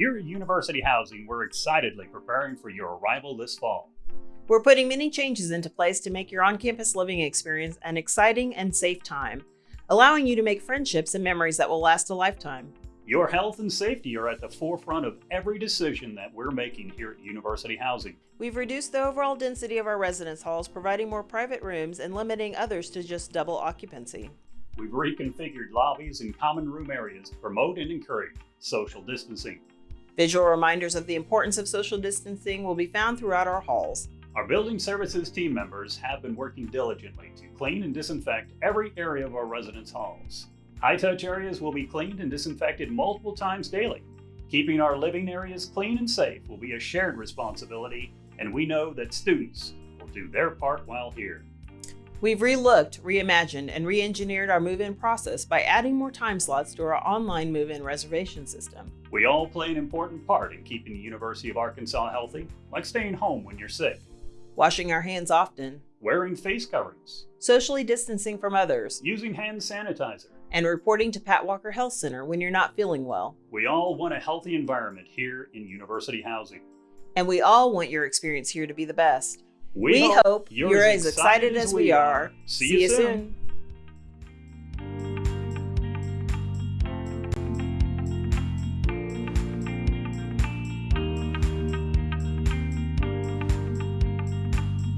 Here at University Housing, we're excitedly preparing for your arrival this fall. We're putting many changes into place to make your on campus living experience an exciting and safe time, allowing you to make friendships and memories that will last a lifetime. Your health and safety are at the forefront of every decision that we're making here at University Housing. We've reduced the overall density of our residence halls, providing more private rooms and limiting others to just double occupancy. We've reconfigured lobbies and common room areas to promote and encourage social distancing. Visual reminders of the importance of social distancing will be found throughout our halls. Our building services team members have been working diligently to clean and disinfect every area of our residence halls. High touch areas will be cleaned and disinfected multiple times daily. Keeping our living areas clean and safe will be a shared responsibility, and we know that students will do their part while here. We've relooked, reimagined, and re engineered our move in process by adding more time slots to our online move in reservation system. We all play an important part in keeping the University of Arkansas healthy, like staying home when you're sick, Washing our hands often, wearing face coverings, socially distancing from others, using hand sanitizer. and reporting to Pat Walker Health Center when you're not feeling well. We all want a healthy environment here in University Housing. And we all want your experience here to be the best. We, We, hope you're, as excited as we are. See, you soon.